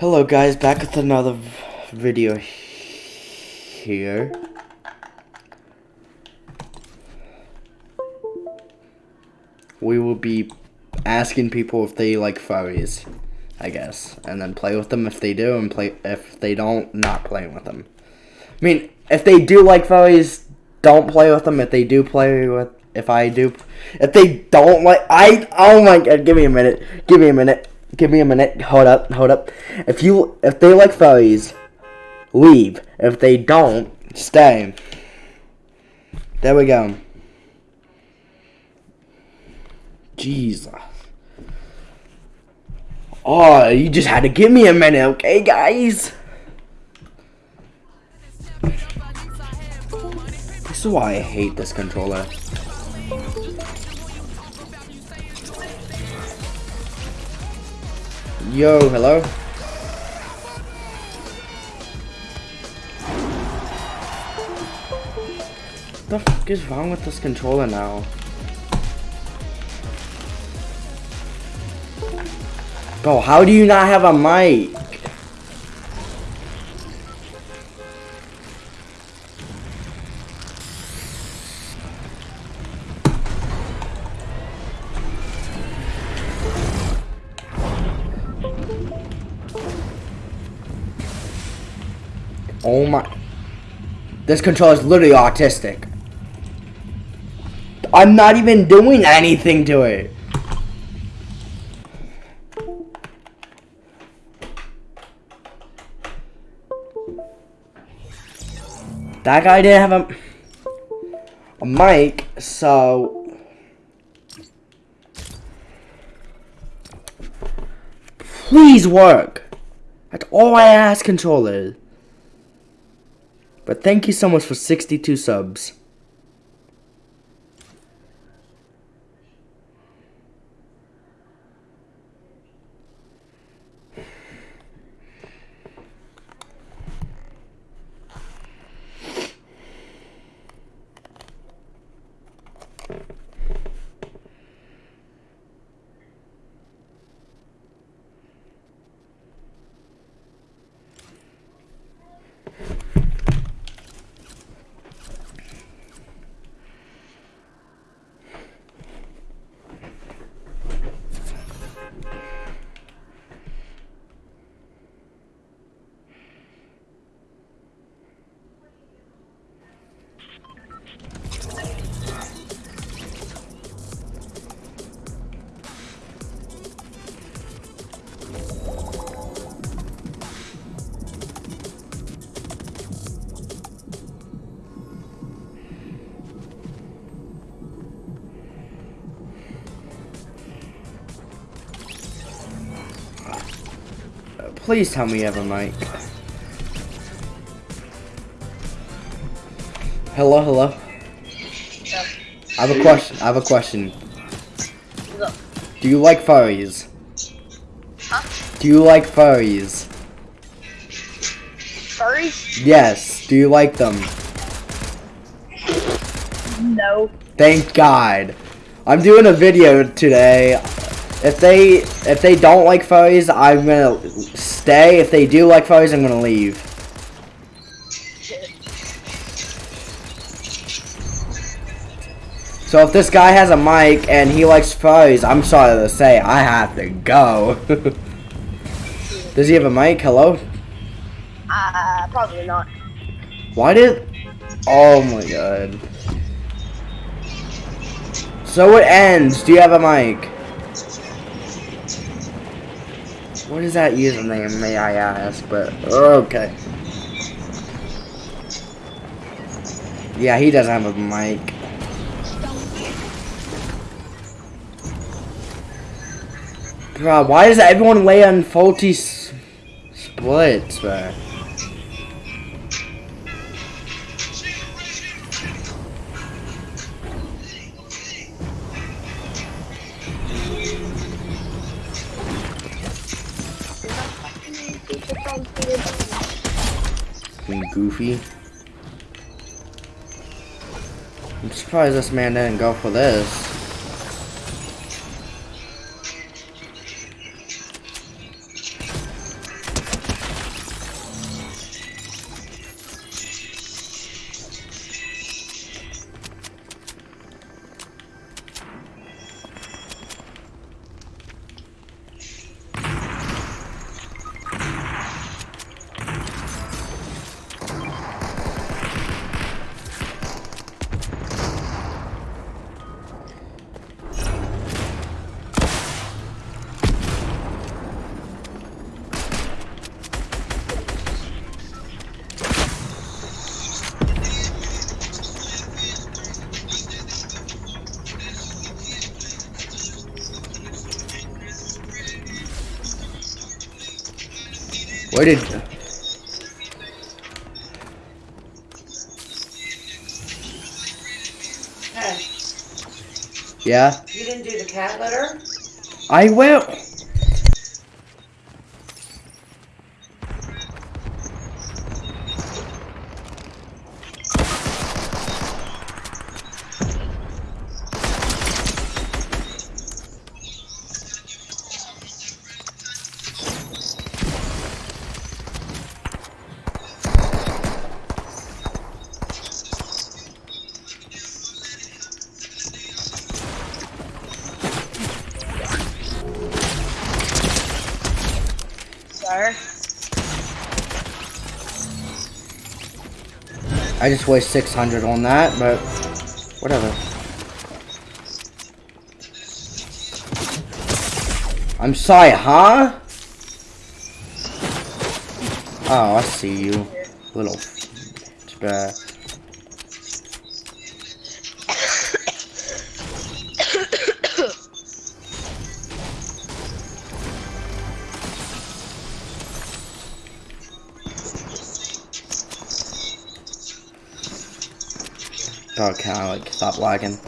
Hello guys, back with another video here. We will be asking people if they like furries, I guess, and then play with them if they do, and play if they don't, not playing with them. I mean, if they do like furries, don't play with them. If they do play with, if I do, if they don't like, I oh my god, give me a minute, give me a minute, give me a minute. Hold up, hold up. If you if they like furries, leave. If they don't, stay. There we go. Jesus. Oh, you just had to give me a minute, okay, guys? This is why I hate this controller. Yo, hello? What the fuck is wrong with this controller now? Bro, how do you not have a mic? Oh my. This controller is literally autistic. I'm not even doing anything to it. That guy didn't have a, a mic, so... Please work! That's all I ask, controller. But thank you so much for 62 subs. Please tell me you have a mic. Hello, hello. I have a question. I have a question. Look. Do you like furries? Huh? Do you like furries? Furries? Yes. Do you like them? No. Thank God. I'm doing a video today. If they if they don't like furries, I'm gonna stay. If they do like furries, I'm gonna leave. So if this guy has a mic and he likes furries, I'm sorry to say, I have to go. Does he have a mic? Hello? Uh, probably not. Why did... Oh my god. So it ends. Do you have a mic? What is that username, may I ask? But, okay. Yeah, he doesn't have a mic. Bro, why does everyone lay on Salty Springs, bro? Goofy. I'm surprised this man didn't go for this. Where did... Hey, Yeah? you didn't do the cat litter? I will! I just waste 600 on that, but whatever. I'm sorry, huh? Oh, I see you. Little spare. Oh, can I like stop lagging?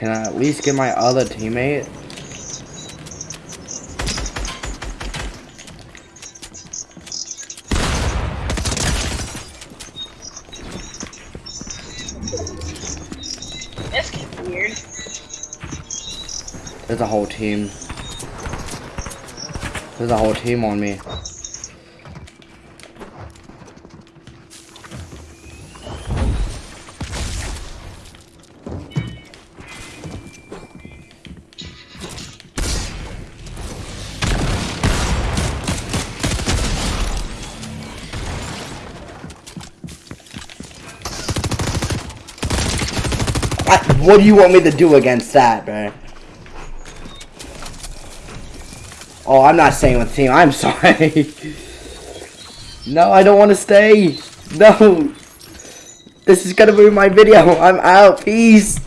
Can I at least get my other teammate? This gets weird. There's a whole team. There's a whole team on me. What do you want me to do against that, man? Oh, I'm not staying with the team. I'm sorry. no, I don't want to stay. No. This is gonna ruin my video. I'm out. Peace.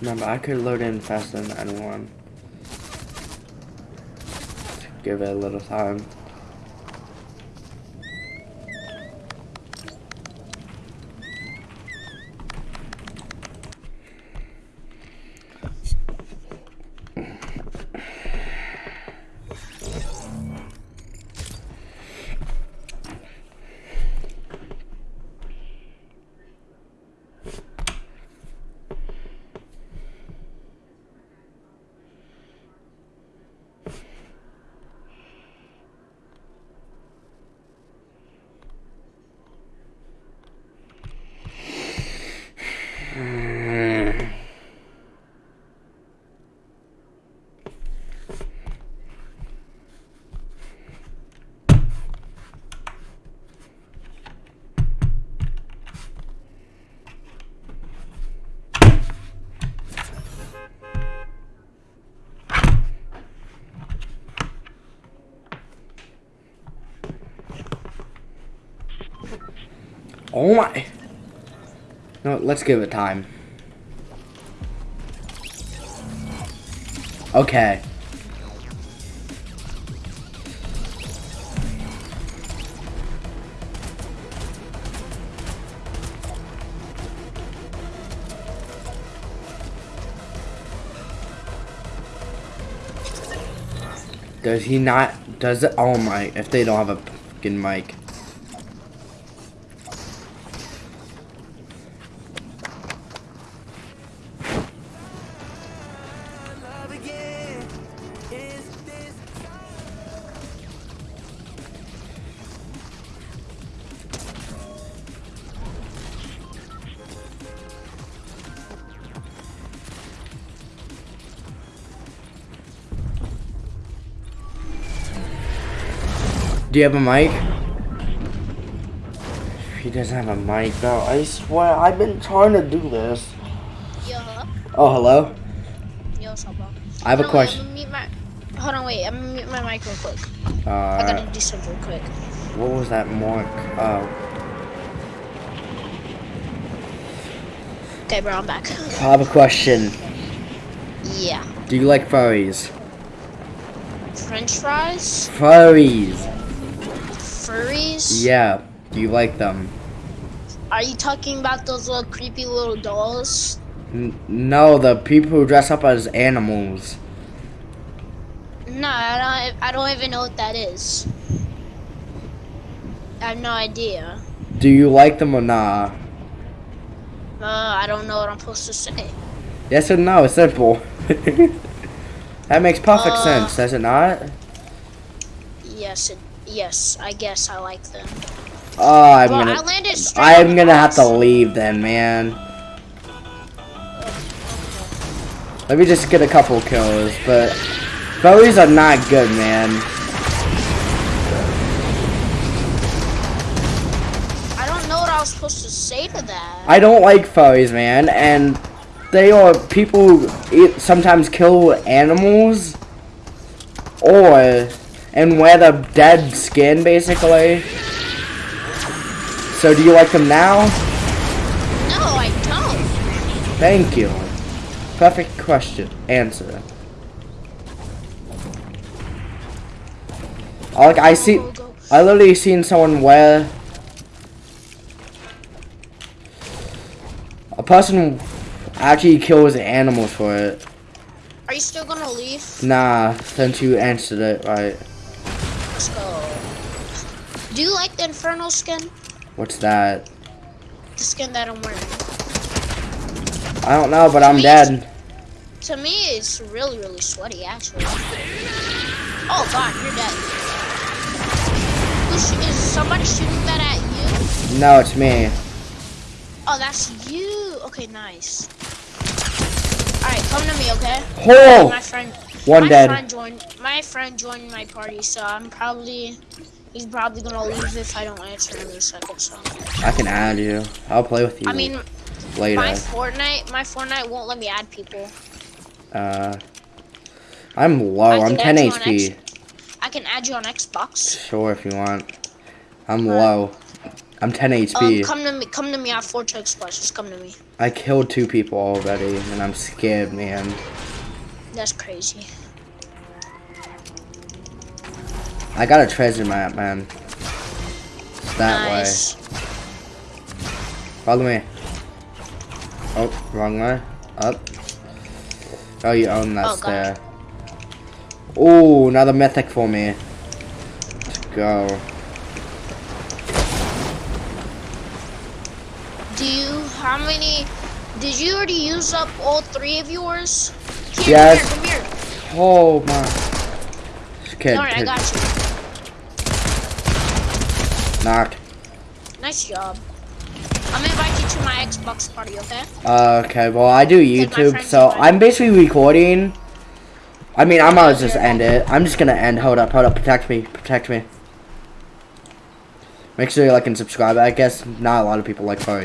Remember, I could load in faster than anyone. Give it a little time. Oh my. No, let's give it time. Okay. Does he not? Does it? Oh my! If they don't have a fucking mic. Do you have a mic? He doesn't have a mic though. I swear, I've been trying to do this. Yo, Oh, hello? yo, what's up, bro? I have a on, wait, question. Mute my. Hold on, wait. I'm gonna mute my mic real quick. I Uh, gotta do something real quick. what was that mark? Oh, Okay, bro, I'm back. I have a question. Yeah. Do you like furries? French fries, Furries. Furries. Yeah. Do you like them? Are you talking about those little creepy little dolls? N- no, the people who dress up as animals. No, I don't. I don't even know what that is. I have no idea. Do you like them or not? Uh, I don't know what I'm supposed to say. Yes or no? Simple. that makes perfect Uh, sense, does it not? Yes, it, yes. I guess I like them. Oh, I'm gonna. landed straight. I'm gonna have to leave then, man. Let me just get a couple kills, but furries are not good, man. I don't know what I was supposed to say to that. I don't like furries, man, and they are people who sometimes kill animals or and wear the dead skin, basically. So, do you like them now? No, I don't. Thank you. Perfect question. Answer. Like I see. I literally seen someone wear a person actually kills animals for it. Are you still gonna leave? Nah, since you answered it right. Do you like the Inferno skin? What's that? The skin that I'm wearing. I don't know, but I'm dead. To me, it's really, really sweaty, actually. Oh god, you're dead. Who sh- is somebody shooting that at you? No, it's me. Oh, that's you. Okay, nice. Alright, come to me, okay? Oh, My friend. one my dead. Friend joined, my friend joined my party, so I'm probably. He's probably gonna leave if I don't answer in a second. So I can add you. I'll play with you I mean, later. my Fortnite, my Fortnite won't let me add people. Uh, I'm low. I'm 10 add you on HP. I can add you on Xbox. Sure, if you want. I'm Alright. low. I'm 10 Um, HP. come to me, come to me. I have four chug splashes. Come to me. I killed two people already, and I'm scared, man. That's crazy. I got a treasure map, man. It's that nice. way. Follow me. Oh, wrong way. Up. Oh, you own that Oh, God. stair. Ooh, another mythic for me. Let's go. Do you? How many? Did you already use up all three of yours? Here, Yes. Come here. Come here. Oh my. Okay. Alright, I got you. Knocked. Nice job. I'm gonna invite you to my Xbox party, okay? Uh, okay, well I do YouTube, so. I'm basically recording. I mean, I might as well just end it. I'm just gonna end. Hold up, hold up. Protect me, protect me. Make sure you like and subscribe. I guess not a lot of people like furries.